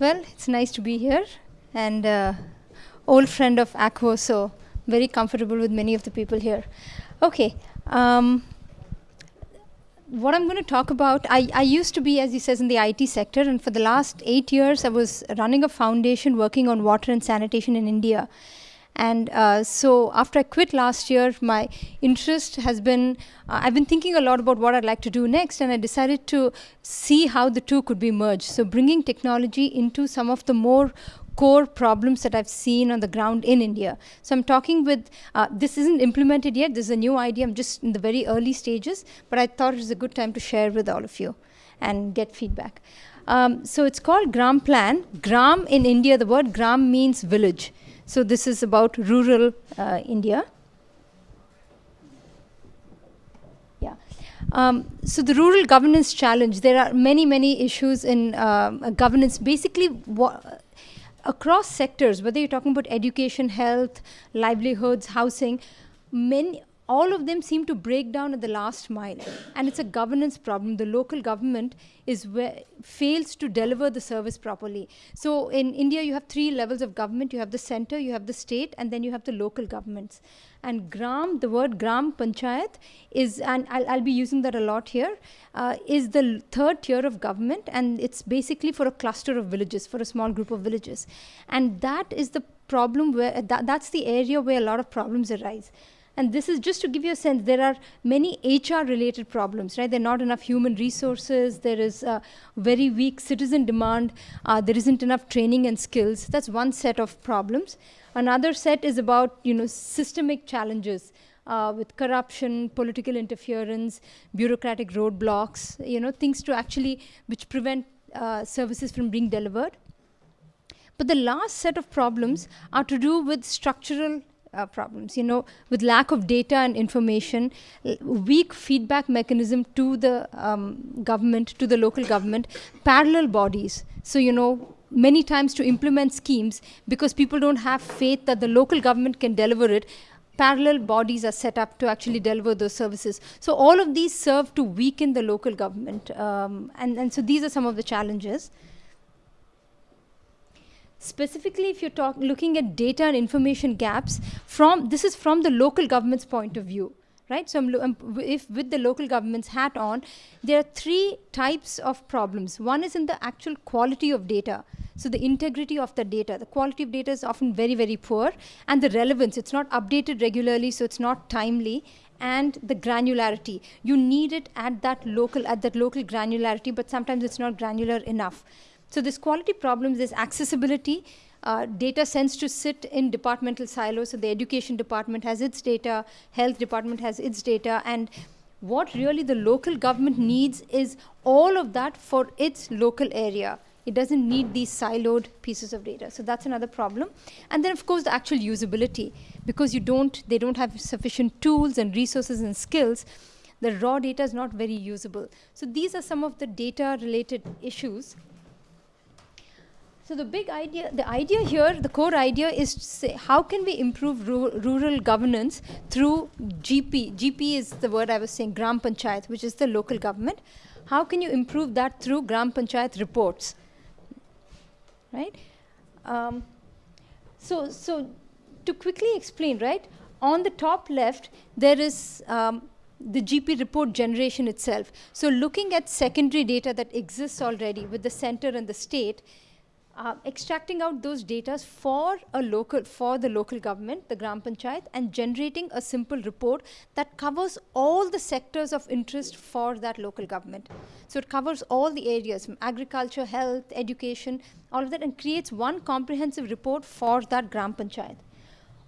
Well, it's nice to be here and uh, old friend of Akvo, so very comfortable with many of the people here. Okay. Um, what I'm going to talk about, I, I used to be, as he says, in the IT sector, and for the last eight years, I was running a foundation working on water and sanitation in India. And uh, so after I quit last year, my interest has been, uh, I've been thinking a lot about what I'd like to do next, and I decided to see how the two could be merged. So bringing technology into some of the more core problems that I've seen on the ground in India. So I'm talking with, uh, this isn't implemented yet, this is a new idea, I'm just in the very early stages, but I thought it was a good time to share with all of you and get feedback. Um, so it's called Gram Plan. Gram in India, the word Gram means village. So this is about rural uh, India. Yeah. Um, so the rural governance challenge, there are many, many issues in uh, governance. Basically, across sectors, whether you're talking about education, health, livelihoods, housing, many, all of them seem to break down at the last mile. And it's a governance problem. The local government is fails to deliver the service properly. So in India, you have three levels of government. You have the center, you have the state, and then you have the local governments. And Gram, the word Gram Panchayat is, and I'll, I'll be using that a lot here, uh, is the third tier of government. And it's basically for a cluster of villages, for a small group of villages. And that is the problem where, that, that's the area where a lot of problems arise. And this is just to give you a sense, there are many HR related problems, right? There are not enough human resources, there is very weak citizen demand, uh, there isn't enough training and skills. That's one set of problems. Another set is about, you know, systemic challenges. Uh, with corruption, political interference, bureaucratic roadblocks, you know, things to actually, which prevent uh, services from being delivered. But the last set of problems are to do with structural uh, problems, you know, with lack of data and information, weak feedback mechanism to the um, government, to the local government, parallel bodies. So, you know, many times to implement schemes, because people don't have faith that the local government can deliver it, parallel bodies are set up to actually deliver those services. So all of these serve to weaken the local government. Um, and, and so these are some of the challenges. Specifically, if you're talk, looking at data and information gaps, from this is from the local government's point of view, right? So um, if with the local government's hat on, there are three types of problems. One is in the actual quality of data. So the integrity of the data, the quality of data is often very, very poor. And the relevance, it's not updated regularly, so it's not timely. And the granularity, you need it at that local, at that local granularity, but sometimes it's not granular enough. So this quality problems is accessibility. Uh, data tends to sit in departmental silos. So the education department has its data, health department has its data, and what really the local government needs is all of that for its local area. It doesn't need these siloed pieces of data. So that's another problem. And then of course the actual usability, because you don't, they don't have sufficient tools and resources and skills, the raw data is not very usable. So these are some of the data related issues so the big idea, the idea here, the core idea is to say how can we improve ru rural governance through GP. GP is the word I was saying, Gram Panchayat, which is the local government. How can you improve that through Gram Panchayat reports, right? Um, so, so to quickly explain, right, on the top left, there is um, the GP report generation itself. So looking at secondary data that exists already with the center and the state, uh, extracting out those data for a local for the local government, the Gram Panchayat, and generating a simple report that covers all the sectors of interest for that local government. So it covers all the areas from agriculture, health, education, all of that, and creates one comprehensive report for that Gram Panchayat.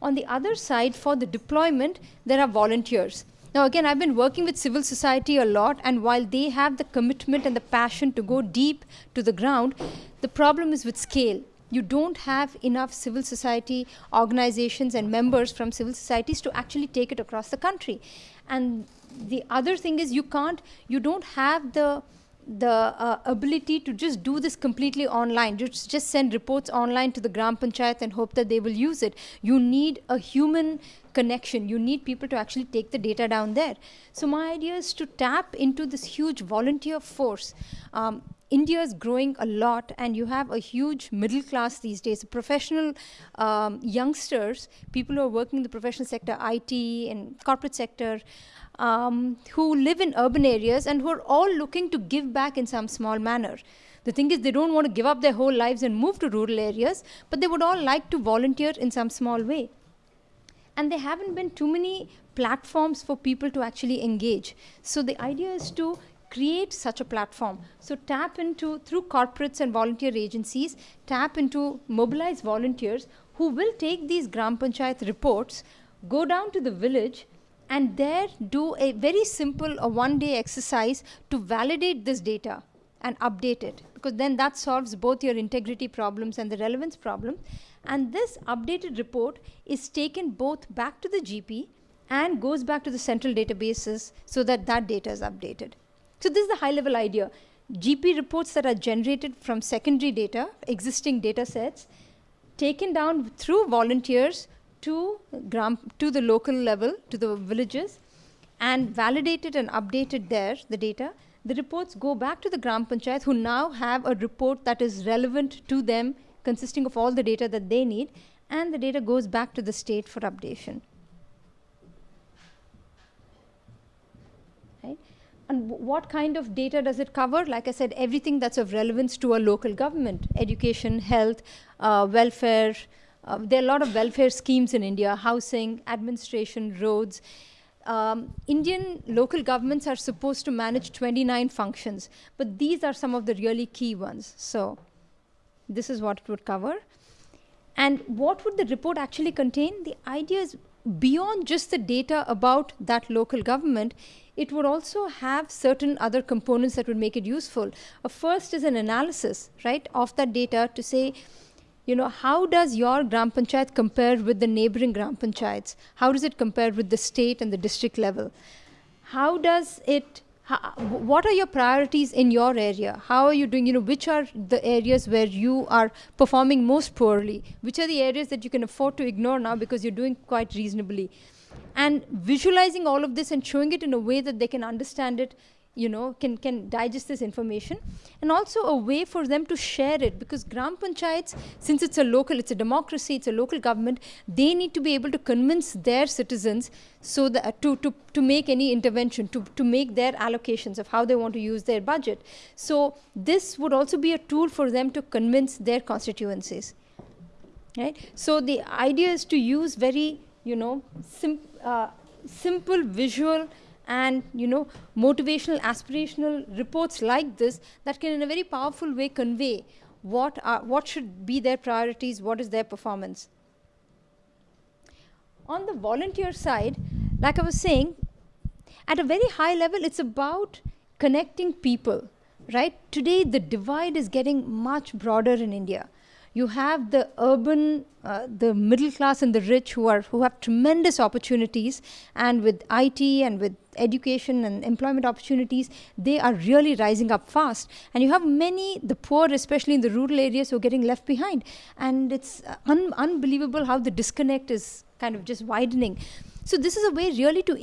On the other side, for the deployment, there are volunteers. Now, again, I've been working with civil society a lot, and while they have the commitment and the passion to go deep to the ground, the problem is with scale. You don't have enough civil society organizations and members from civil societies to actually take it across the country. And the other thing is you can't, you don't have the the uh, ability to just do this completely online, just, just send reports online to the Gram Panchayat and hope that they will use it. You need a human connection. You need people to actually take the data down there. So my idea is to tap into this huge volunteer force. Um, India is growing a lot, and you have a huge middle class these days. Professional um, youngsters, people who are working in the professional sector, IT and corporate sector, um, who live in urban areas and who are all looking to give back in some small manner. The thing is, they don't want to give up their whole lives and move to rural areas, but they would all like to volunteer in some small way. And there haven't been too many platforms for people to actually engage. So the idea is to create such a platform. So tap into, through corporates and volunteer agencies, tap into mobilize volunteers who will take these Gram Panchayat reports, go down to the village, and there do a very simple, a one day exercise to validate this data and update it because then that solves both your integrity problems and the relevance problem. And this updated report is taken both back to the GP and goes back to the central databases so that that data is updated. So this is the high level idea. GP reports that are generated from secondary data, existing data sets, taken down through volunteers to, gram, to the local level, to the villages, and validated and updated there, the data, the reports go back to the Gram Panchayat who now have a report that is relevant to them, consisting of all the data that they need, and the data goes back to the state for updation. Right? And what kind of data does it cover? Like I said, everything that's of relevance to a local government, education, health, uh, welfare. Uh, there are a lot of welfare schemes in India, housing, administration, roads um, Indian local governments are supposed to manage 29 functions, but these are some of the really key ones. So this is what it would cover. And what would the report actually contain? The idea is beyond just the data about that local government, it would also have certain other components that would make it useful. A first is an analysis, right, of that data to say, you know, how does your Gram Panchayat compare with the neighboring Gram Panchayats? How does it compare with the state and the district level? How does it, how, what are your priorities in your area? How are you doing, you know, which are the areas where you are performing most poorly? Which are the areas that you can afford to ignore now because you're doing quite reasonably? And visualizing all of this and showing it in a way that they can understand it you know, can, can digest this information and also a way for them to share it because Gram Panchayats, since it's a local, it's a democracy, it's a local government, they need to be able to convince their citizens so that to, to, to make any intervention, to, to make their allocations of how they want to use their budget. So this would also be a tool for them to convince their constituencies. Right? So the idea is to use very, you know, sim uh, simple visual and you know motivational aspirational reports like this that can in a very powerful way convey what are what should be their priorities what is their performance. On the volunteer side like i was saying at a very high level it's about connecting people right? Today the divide is getting much broader in india you have the urban, uh, the middle class and the rich who are who have tremendous opportunities, and with IT and with education and employment opportunities, they are really rising up fast. And you have many, the poor, especially in the rural areas, who are getting left behind. And it's un unbelievable how the disconnect is kind of just widening. So this is a way really to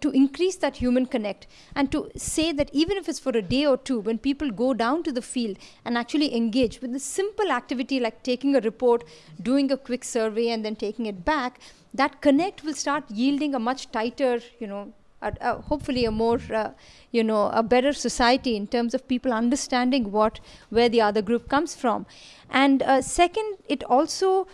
to increase that human connect and to say that even if it's for a day or two, when people go down to the field and actually engage with a simple activity like taking a report, doing a quick survey, and then taking it back, that connect will start yielding a much tighter, you know, hopefully a more, uh, you know, a better society in terms of people understanding what where the other group comes from. And uh, second, it also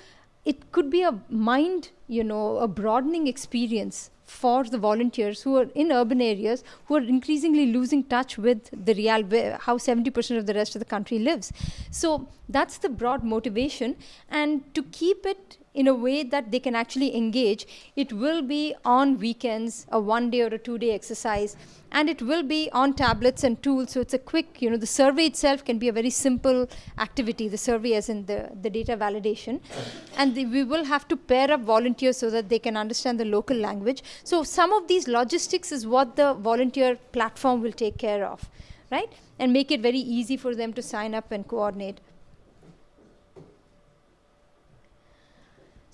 it could be a mind, you know, a broadening experience for the volunteers who are in urban areas who are increasingly losing touch with the real how 70% of the rest of the country lives. So that's the broad motivation. And to keep it in a way that they can actually engage. It will be on weekends, a one day or a two day exercise, and it will be on tablets and tools. So it's a quick, you know, the survey itself can be a very simple activity, the survey as in the, the data validation. And the, we will have to pair up volunteers so that they can understand the local language. So some of these logistics is what the volunteer platform will take care of, right? And make it very easy for them to sign up and coordinate.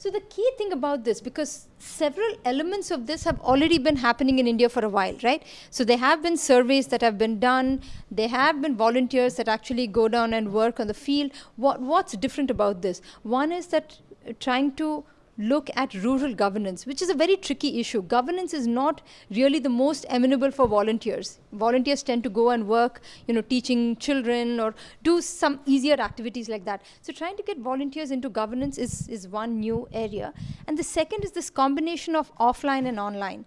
So the key thing about this, because several elements of this have already been happening in India for a while, right? So there have been surveys that have been done. There have been volunteers that actually go down and work on the field. What, what's different about this? One is that trying to look at rural governance, which is a very tricky issue. Governance is not really the most amenable for volunteers. Volunteers tend to go and work, you know, teaching children or do some easier activities like that. So trying to get volunteers into governance is, is one new area. And the second is this combination of offline and online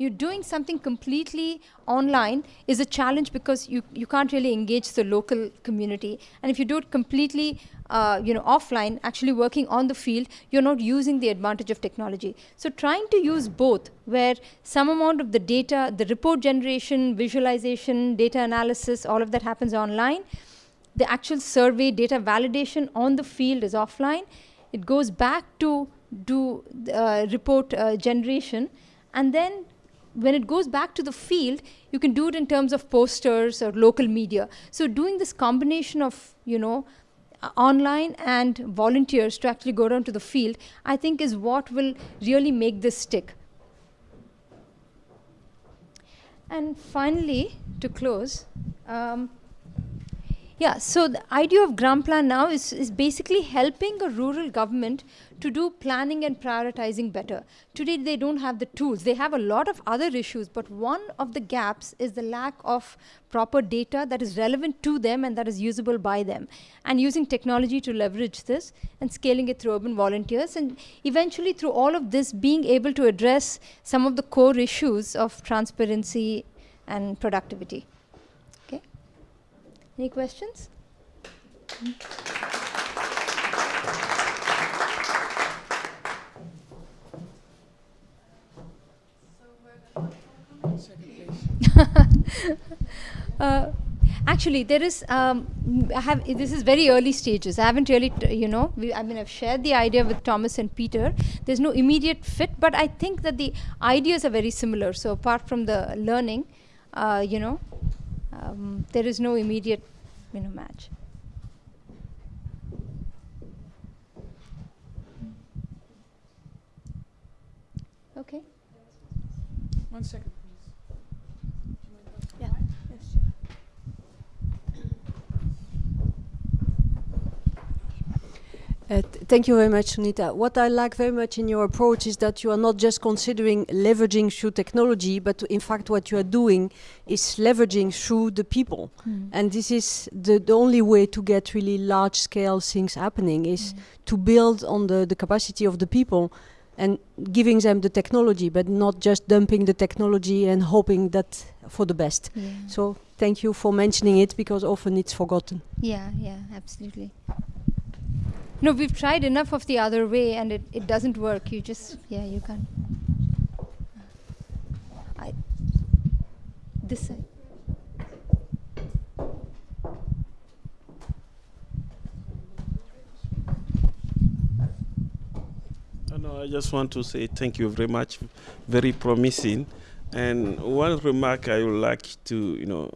you're doing something completely online is a challenge because you, you can't really engage the local community. And if you do it completely uh, you know, offline, actually working on the field, you're not using the advantage of technology. So trying to use both, where some amount of the data, the report generation, visualization, data analysis, all of that happens online. The actual survey data validation on the field is offline. It goes back to do uh, report uh, generation, and then when it goes back to the field, you can do it in terms of posters or local media. So doing this combination of, you know, online and volunteers to actually go down to the field, I think is what will really make this stick. And finally, to close, um, yeah, so the idea of Gram Plan now is, is basically helping a rural government to do planning and prioritizing better. Today, they don't have the tools. They have a lot of other issues, but one of the gaps is the lack of proper data that is relevant to them and that is usable by them. And using technology to leverage this and scaling it through urban volunteers and eventually through all of this being able to address some of the core issues of transparency and productivity. Okay? Any questions? Hmm? uh, actually there is um, I have this is very early stages I haven't really you know we, I mean I've shared the idea with Thomas and Peter there's no immediate fit but I think that the ideas are very similar so apart from the learning uh, you know um, there is no immediate you know, match. Okay. One second. Uh, thank you very much, Sunita. What I like very much in your approach is that you are not just considering leveraging through technology, but in fact what you are doing is leveraging through the people. Mm. And this is the, the only way to get really large-scale things happening is mm. to build on the, the capacity of the people and giving them the technology, but not just dumping the technology and hoping that for the best. Yeah. So thank you for mentioning it because often it's forgotten. Yeah, yeah, absolutely. No, we've tried enough of the other way and it, it doesn't work. You just, yeah, you can't. I, this side. No, I just want to say thank you very much. Very promising. And one remark I would like to, you know,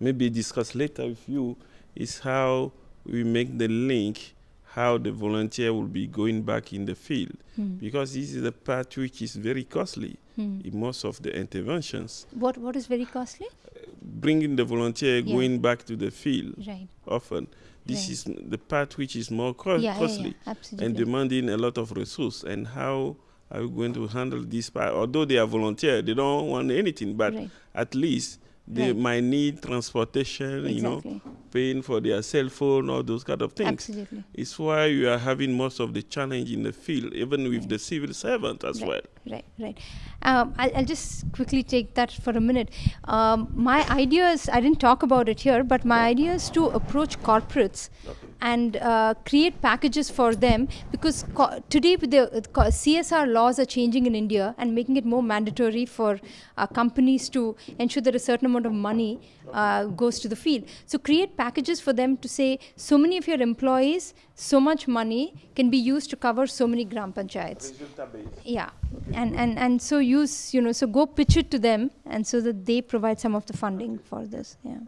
maybe discuss later with you is how we make the link how the volunteer will be going back in the field mm. because this is the part which is very costly mm. in most of the interventions. What what is very costly? Uh, bringing the volunteer yeah. going back to the field right. often. This right. is the part which is more co yeah, costly yeah, and demanding a lot of resource. And how are we going to handle this part? Although they are volunteer, they don't want anything, but right. at least they right. might need transportation, exactly. you know, paying for their cell phone, all those kind of things. Absolutely. It's why you are having most of the challenge in the field, even with right. the civil servant as right. well. Right, right. Um, I'll, I'll, just quickly take that for a minute. Um, my idea is, I didn't talk about it here, but my idea is to approach corporates okay and uh, create packages for them because today the CSR laws are changing in India and making it more mandatory for uh, companies to ensure that a certain amount of money uh, goes to the field. So create packages for them to say so many of your employees, so much money can be used to cover so many gram panchayats. Yeah, and, and, and so use, you know, so go pitch it to them and so that they provide some of the funding for this, yeah.